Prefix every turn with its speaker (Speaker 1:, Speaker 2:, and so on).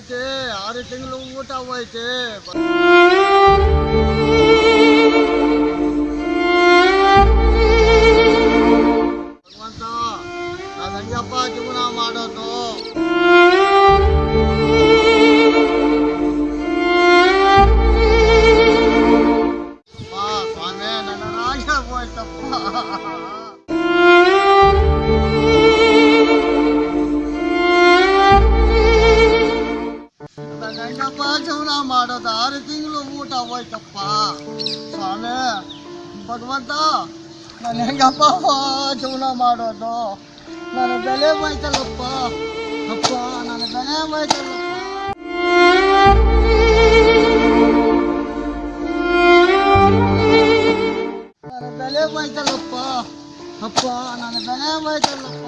Speaker 1: ಆರು ఆరు తింగలు ఊట అయితే ಭಗವಂತ ನಾ ಸಂಗಪ್ಪ ಜೀವನ ಮಾಡೋದು. ಸ್ವಾಮಿ ನನ್ನ ರಾಜ ಹೋಯ್ತಪ್ಪ ನನ್ನ ಹೆಂಗಪ್ಪ ಜೀವನ ಮಾಡೋದು ಆರು ತಿಂಗಳು ಊಟ ಹೋಯ್ತಪ್ಪ ಸ್ವಾಮಿ ಭಗವಂತ ನಾನು ಹೆಂಗಪ್ಪ ಜೀವನ ಮಾಡೋದು ನನ್ನ ಬೆಲೆ ಹೋಯ್ತಲ್ಲಪ್ಪ ಅಪ್ಪ ನನ್ನ ಬೆಲೆ ಹೋಯ್ತಲ್ಲಪ್ಪ ನನ್ನ ಬೆಲೆ ಹೋಯ್ತಲ್ಲಪ್ಪ ಅಪ್ಪ ನನ್ನ ಬೆಲೆ ಹೋಯ್ತಲ್ಲಪ್ಪ